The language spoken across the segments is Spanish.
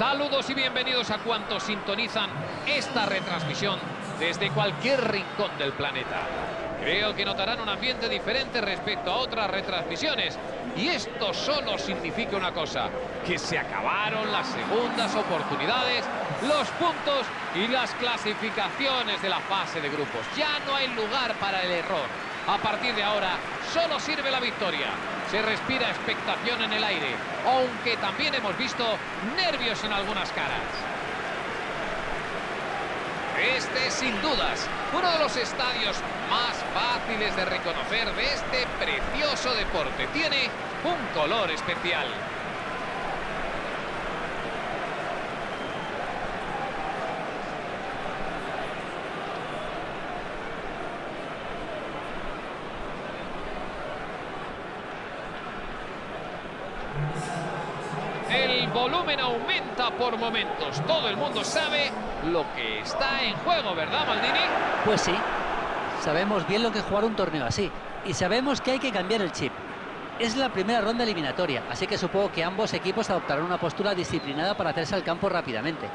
Saludos y bienvenidos a cuantos sintonizan esta retransmisión desde cualquier rincón del planeta. Creo que notarán un ambiente diferente respecto a otras retransmisiones. Y esto solo significa una cosa, que se acabaron las segundas oportunidades, los puntos y las clasificaciones de la fase de grupos. Ya no hay lugar para el error. A partir de ahora, solo sirve la victoria. Se respira expectación en el aire, aunque también hemos visto nervios en algunas caras. Este, sin dudas, uno de los estadios más fáciles de reconocer de este precioso deporte. Tiene un color especial. El volumen por momentos. Todo el mundo sabe lo que está en juego, ¿verdad, Maldini? Pues sí, sabemos bien lo que es jugar un torneo así. Y sabemos que hay que cambiar el chip. Es la primera ronda eliminatoria, así que supongo que ambos equipos adoptarán una postura disciplinada para hacerse al campo rápidamente.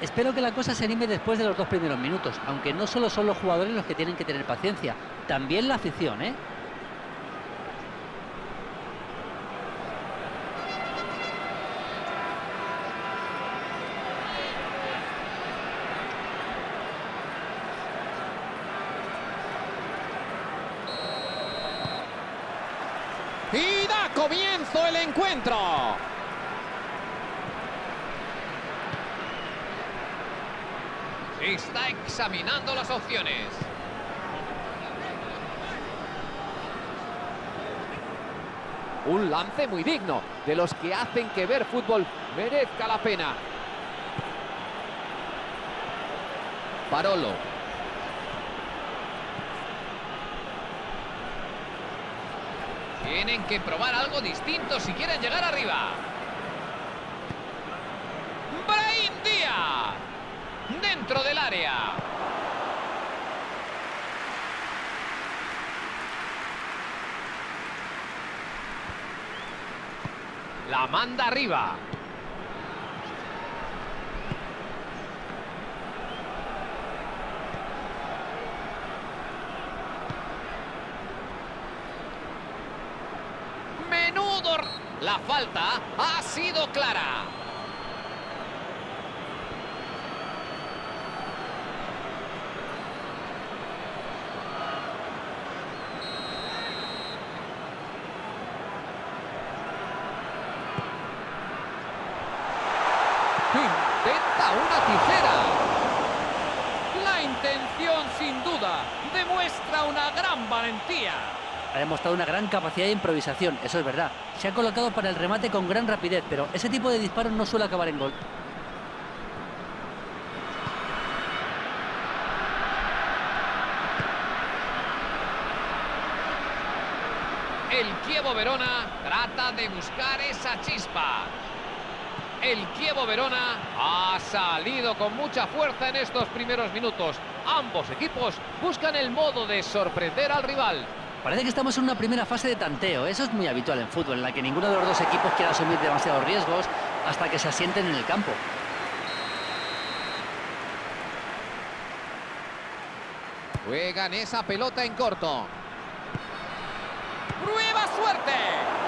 Espero que la cosa se anime después de los dos primeros minutos, aunque no solo son los jugadores los que tienen que tener paciencia, también la afición, ¿eh? Y da Está examinando las opciones. Un lance muy digno, de los que hacen que ver fútbol merezca la pena. Parolo. Tienen que probar algo distinto si quieren llegar arriba. Brahim Díaz. Dentro del área. La manda arriba. Menudo... La falta ha sido clara. Intenta una tijera. La intención, sin duda, demuestra una gran valentía. Ha demostrado una gran capacidad de improvisación, eso es verdad. Se ha colocado para el remate con gran rapidez, pero ese tipo de disparos no suele acabar en gol. El Kievo Verona trata de buscar esa chispa. El Kievo Verona ha salido con mucha fuerza en estos primeros minutos. Ambos equipos buscan el modo de sorprender al rival. Parece que estamos en una primera fase de tanteo. Eso es muy habitual en fútbol, en la que ninguno de los dos equipos quiere asumir demasiados riesgos hasta que se asienten en el campo. Juegan esa pelota en corto. ¡Prueba suerte!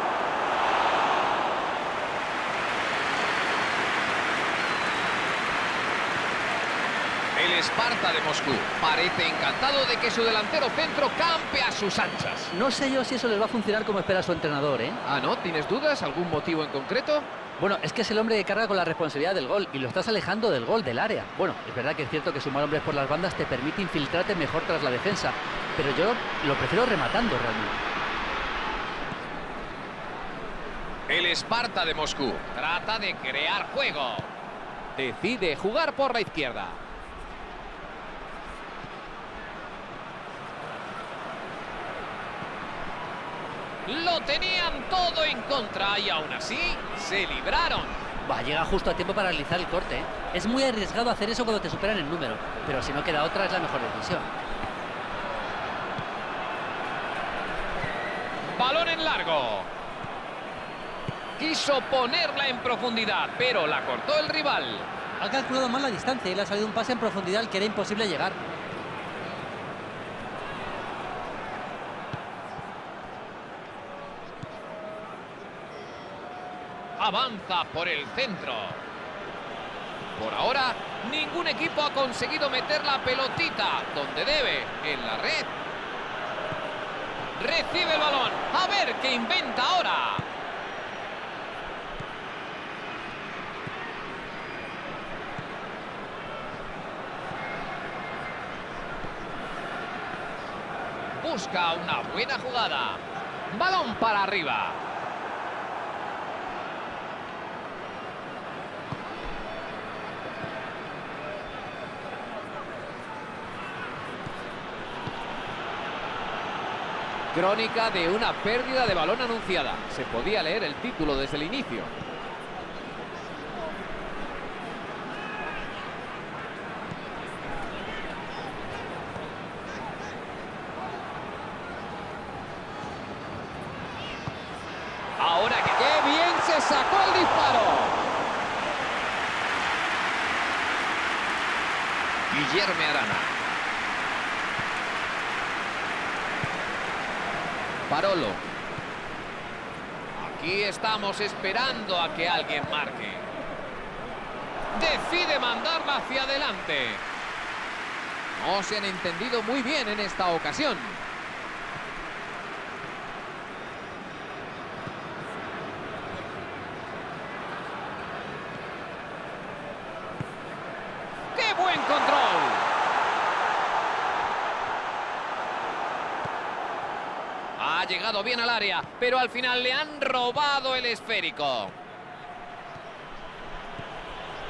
El Esparta de Moscú parece encantado de que su delantero centro campe a sus anchas. No sé yo si eso les va a funcionar como espera su entrenador, ¿eh? Ah, ¿no? ¿Tienes dudas? ¿Algún motivo en concreto? Bueno, es que es el hombre que carga con la responsabilidad del gol y lo estás alejando del gol, del área. Bueno, es verdad que es cierto que sumar hombres por las bandas te permite infiltrarte mejor tras la defensa, pero yo lo prefiero rematando realmente. El Esparta de Moscú trata de crear juego. Decide jugar por la izquierda. Lo tenían todo en contra y aún así se libraron. Va, llega justo a tiempo para realizar el corte. ¿eh? Es muy arriesgado hacer eso cuando te superan el número, pero si no queda otra es la mejor decisión. Balón en largo. quiso ponerla en profundidad, pero la cortó el rival. Ha calculado mal la distancia y le ha salido un pase en profundidad que era imposible llegar. Avanza por el centro. Por ahora, ningún equipo ha conseguido meter la pelotita donde debe, en la red. Recibe el balón. A ver qué inventa ahora. Busca una buena jugada. Balón para arriba. Crónica de una pérdida de balón anunciada. Se podía leer el título desde el inicio. Ahora que qué bien se sacó el disparo. Guillermo Arana. Parolo. Aquí estamos esperando a que alguien marque. Decide mandarla hacia adelante. No se han entendido muy bien en esta ocasión. ¡Qué buen control! Ha bien al área, pero al final le han robado el esférico.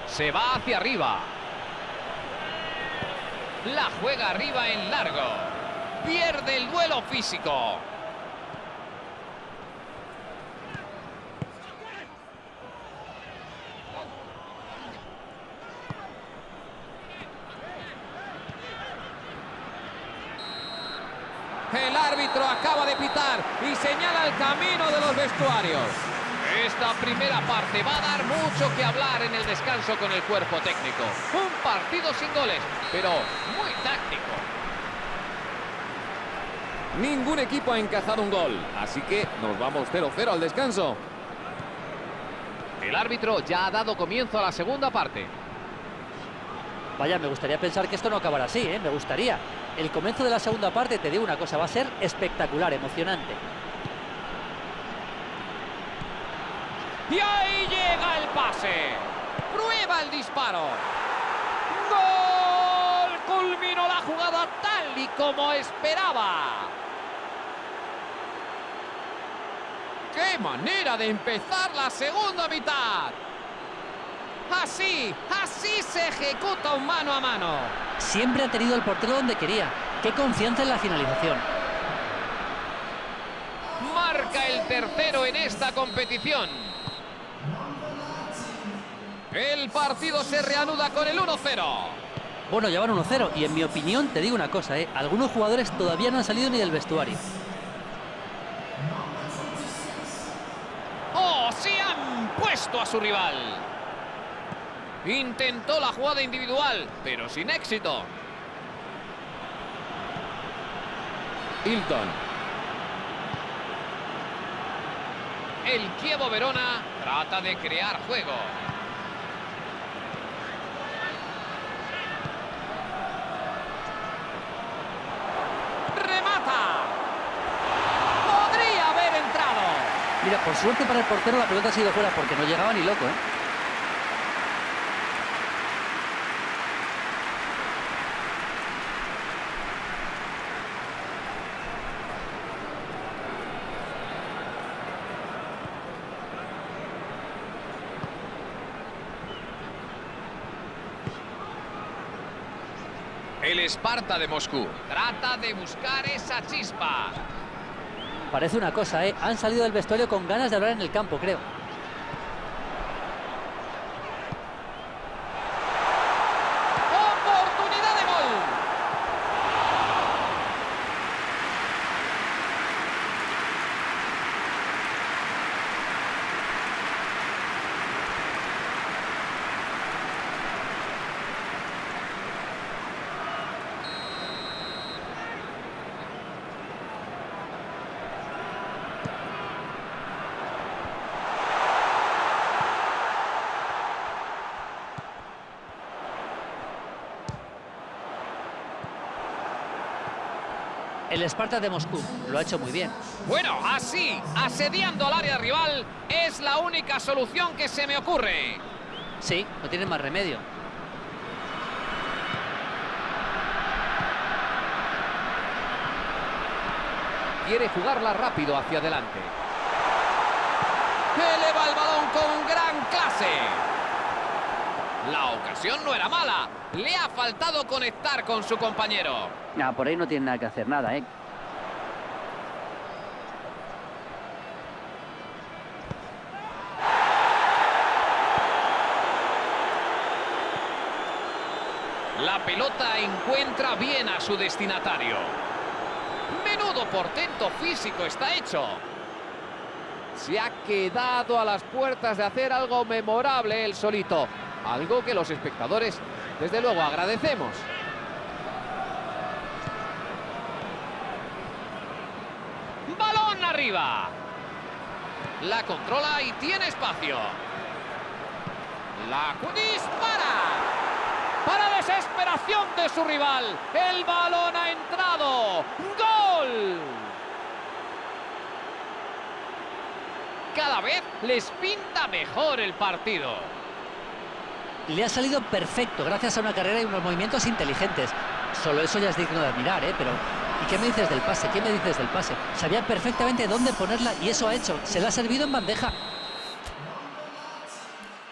Se va hacia arriba. La juega arriba en largo. Pierde el duelo físico. El árbitro acaba de pitar el camino de los vestuarios. Esta primera parte va a dar mucho que hablar en el descanso con el cuerpo técnico. Un partido sin goles, pero muy táctico. Ningún equipo ha encajado un gol, así que nos vamos 0-0 al descanso. El árbitro ya ha dado comienzo a la segunda parte. Vaya, me gustaría pensar que esto no acabará así, ¿eh? Me gustaría. El comienzo de la segunda parte, te digo una cosa, va a ser espectacular, emocionante. Y ahí llega el pase. Prueba el disparo. ¡Gol! Culminó la jugada tal y como esperaba. ¡Qué manera de empezar la segunda mitad! Así, así se ejecuta un mano a mano. Siempre ha tenido el portero donde quería. Qué confianza en la finalización. Marca el tercero en esta competición. El partido se reanuda con el 1-0. Bueno, ya van 1-0 y en mi opinión te digo una cosa, ¿eh? Algunos jugadores todavía no han salido ni del vestuario. ¡Oh, se han puesto a su rival! Intentó la jugada individual, pero sin éxito. Hilton. El Kievo Verona trata de crear juego. ¡Remata! ¡Podría haber entrado! Mira, por suerte para el portero la pelota ha sido fuera porque no llegaba ni loco, ¿eh? El Esparta de Moscú trata de buscar esa chispa. Parece una cosa, ¿eh? Han salido del vestuario con ganas de hablar en el campo, creo. ¡Oportunidad de gol! El Sparta de Moscú lo ha hecho muy bien. Bueno, así, asediando al área rival, es la única solución que se me ocurre. Sí, no tiene más remedio. Quiere jugarla rápido hacia adelante. Eleva el balón con gran clase. La ocasión no era mala. Le ha faltado conectar con su compañero. Ah, por ahí no tiene nada que hacer, nada, ¿eh? La pelota encuentra bien a su destinatario. Menudo portento físico está hecho. Se ha quedado a las puertas de hacer algo memorable el solito. Algo que los espectadores, desde luego, agradecemos. Balón arriba. La controla y tiene espacio. La dispara. Para desesperación de su rival. El balón ha entrado. ¡Gol! Cada vez les pinta mejor el partido. Le ha salido perfecto gracias a una carrera y unos movimientos inteligentes. Solo eso ya es digno de admirar, ¿eh? Pero, ¿y qué me dices del pase? ¿Qué me dices del pase? Sabía perfectamente dónde ponerla y eso ha hecho. Se la ha servido en bandeja.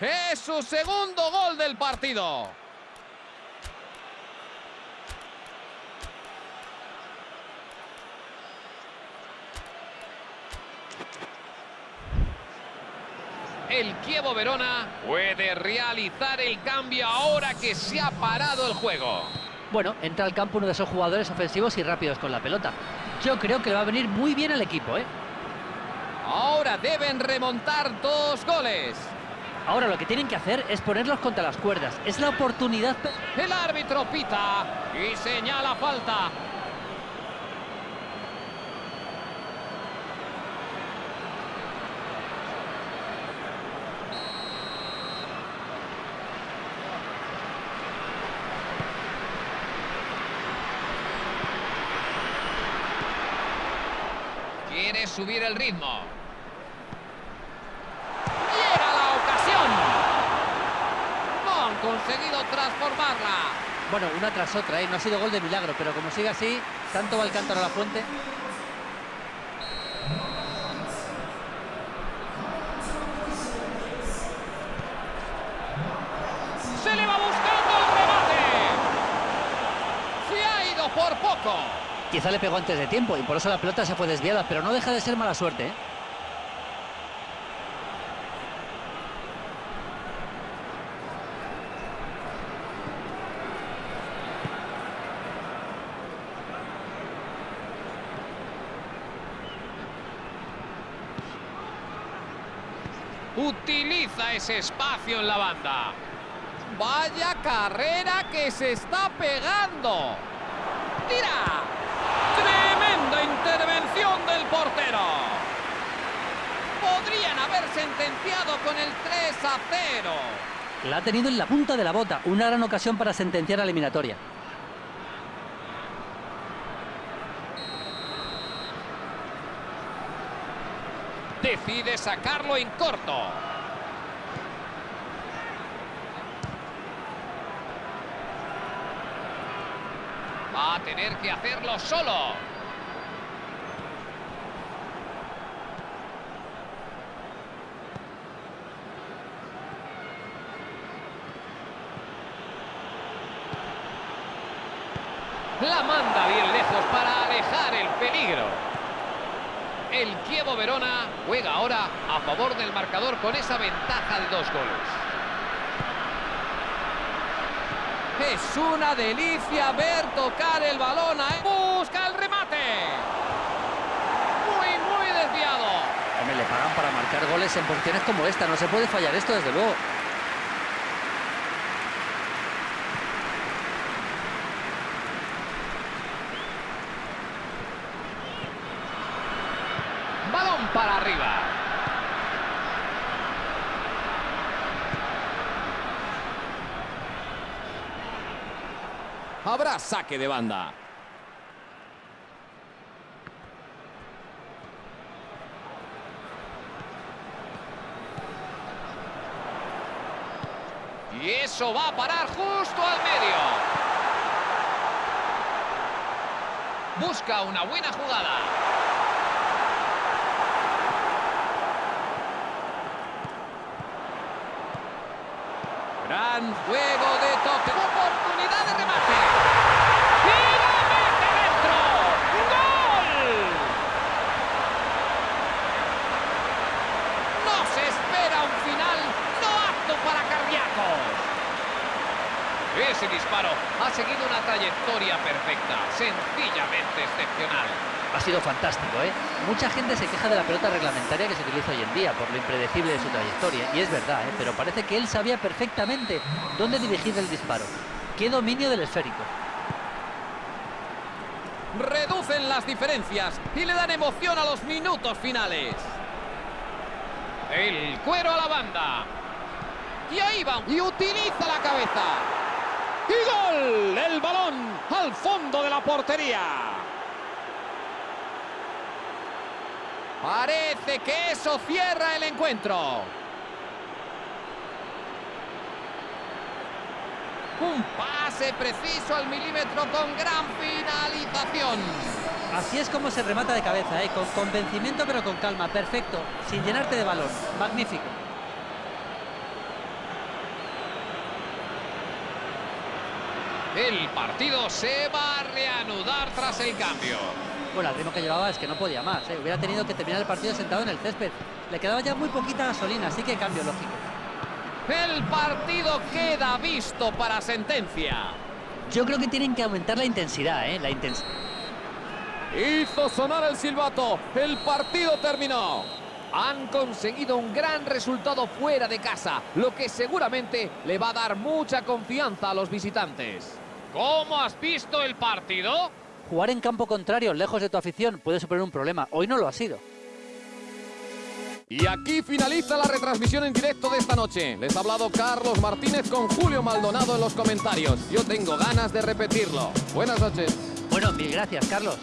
Es su segundo gol del partido. El Kievo Verona puede realizar el cambio ahora que se ha parado el juego. Bueno, entra al campo uno de esos jugadores ofensivos y rápidos con la pelota. Yo creo que le va a venir muy bien al equipo, ¿eh? Ahora deben remontar dos goles. Ahora lo que tienen que hacer es ponerlos contra las cuerdas. Es la oportunidad... El árbitro pita y señala falta. Quiere subir el ritmo. Llega la ocasión. No han conseguido transformarla. Bueno, una tras otra, ¿eh? No ha sido gol de milagro, pero como sigue así, tanto va el cántaro a la fuente. Se le va buscando el remate. Se ha ido por poco. Quizá le pegó antes de tiempo y por eso la pelota se fue desviada, pero no deja de ser mala suerte, ¿eh? Utiliza ese espacio en la banda. Vaya carrera que se está pegando. ¡Tira! ¡Tremenda intervención del portero! Podrían haber sentenciado con el 3 a 0. La ha tenido en la punta de la bota. Una gran ocasión para sentenciar la eliminatoria. Decide sacarlo en corto. Va a tener que hacerlo solo. La manda bien lejos para alejar el peligro. El Kievo Verona juega ahora a favor del marcador con esa ventaja de dos goles. Es una delicia ver tocar el balón. a- Busca el remate. Muy, muy desviado. Hombre, le pagan para marcar goles en posiciones como esta. No se puede fallar esto, desde luego. Habrá saque de banda. Y eso va a parar justo al medio. Busca una buena jugada. Gran juego Ha sido fantástico, ¿eh? Mucha gente se queja de la pelota reglamentaria que se utiliza hoy en día por lo impredecible de su trayectoria. Y es verdad, ¿eh? Pero parece que él sabía perfectamente dónde dirigir el disparo. ¡Qué dominio del esférico! Reducen las diferencias y le dan emoción a los minutos finales. El cuero a la banda. Y ahí va. Y utiliza la cabeza. ¡Y gol! El balón al fondo de la portería. Parece que eso cierra el encuentro. Un pase preciso al milímetro con gran finalización. Así es como se remata de cabeza, ¿eh? Con convencimiento pero con calma. Perfecto. Sin llenarte de balón. Magnífico. El partido se va a reanudar tras el cambio. Bueno, el ritmo que llevaba es que no podía más. ¿eh? Hubiera tenido que terminar el partido sentado en el césped. Le quedaba ya muy poquita gasolina, así que cambio lógico. El partido queda visto para sentencia. Yo creo que tienen que aumentar la intensidad, ¿eh? La intensidad. Hizo sonar el silbato. El partido terminó. Han conseguido un gran resultado fuera de casa, lo que seguramente le va a dar mucha confianza a los visitantes. ¿Cómo has visto el partido? Jugar en campo contrario, lejos de tu afición, puede suponer un problema. Hoy no lo ha sido. Y aquí finaliza la retransmisión en directo de esta noche. Les ha hablado Carlos Martínez con Julio Maldonado en los comentarios. Yo tengo ganas de repetirlo. Buenas noches. Bueno, mil gracias, Carlos.